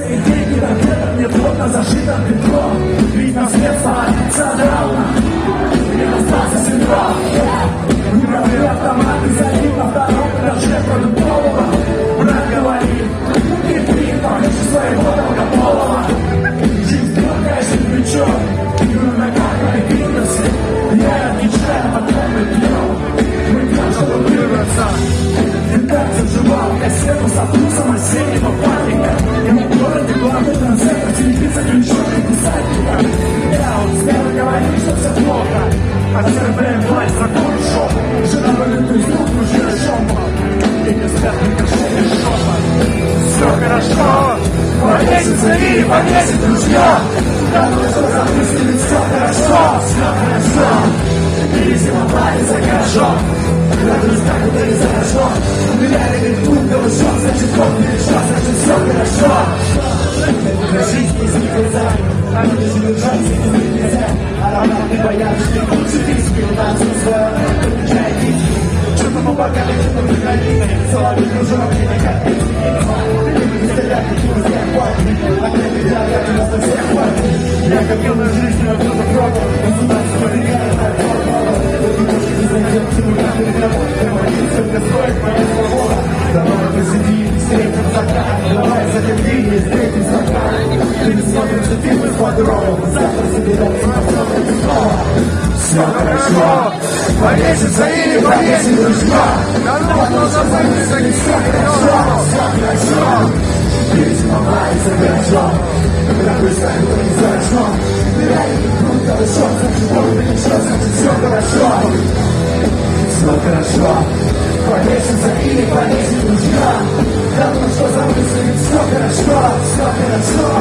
На где-то мне плотно зашито бедро Ведь наследство центрально Не остался синдром Мировые автоматы залит на втором этаже продуктового Брат говорит, ты ты повыше своего долгополого Жизнь толкаешься в плечо Игру на картой бизнесе Я отвечаю, мы пьем Мы чтобы вырваться Редакция вживал кассету со терпим власть закон шоу. Жена вылет из рук, мужчина шомпа И не спят микрофоны шепот Все хорошо. Повесится и повесит ружье Давно что запустили, все хорошо. Все хорошо. Пересила за гаражом Радуюсь, как будто не заражен Умиляли ведь тут, голышом Значит, Бог не значит, все хорошо лучше риск Передаться свое, включая кисть Что-то по бокам, что-то в границе Соловей кружок, А нас на хватит Я копил на жизнь, а кто-то пробовал Государство свобода Давай посиди, встретим закат Давай не встретим закат Ты не смотришь, что ты мы хорошо, повесится или повесит дружба Давно забудется, не все хорошо, все хорошо Жизнь ломается гаражом Когда сами то не заражен Реально круто, хорошо, значит, Бог не ничего, значит, все хорошо Все хорошо, повесится или повесит дружба Давно что забудется, ведь все хорошо, все хорошо